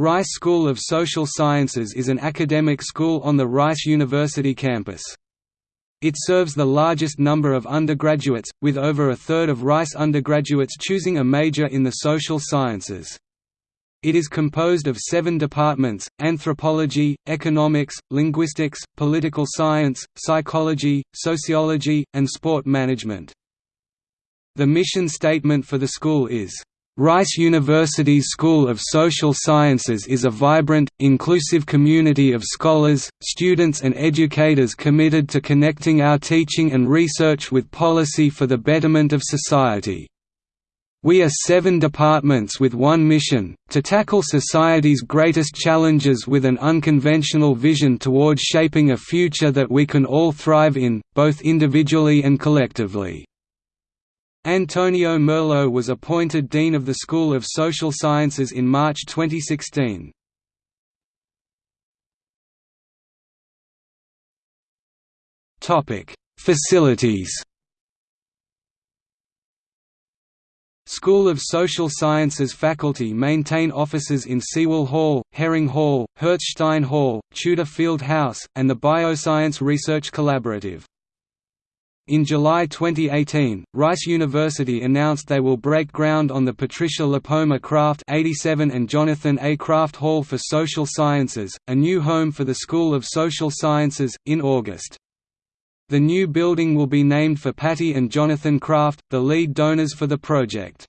Rice School of Social Sciences is an academic school on the Rice University campus. It serves the largest number of undergraduates, with over a third of Rice undergraduates choosing a major in the social sciences. It is composed of seven departments, anthropology, economics, linguistics, political science, psychology, sociology, and sport management. The mission statement for the school is, Rice University's School of Social Sciences is a vibrant, inclusive community of scholars, students and educators committed to connecting our teaching and research with policy for the betterment of society. We are seven departments with one mission, to tackle society's greatest challenges with an unconventional vision towards shaping a future that we can all thrive in, both individually and collectively. Antonio Merlo was appointed Dean of the School of Social Sciences in March 2016. Facilities School of Social Sciences faculty maintain offices in Sewell Hall, Herring Hall, Hertzstein Hall, Tudor Field House, and the Bioscience Research Collaborative. In July 2018, Rice University announced they will break ground on the Patricia Lipoma Kraft 87 and Jonathan A. Kraft Hall for Social Sciences, a new home for the School of Social Sciences, in August. The new building will be named for Patty and Jonathan Kraft, the lead donors for the project.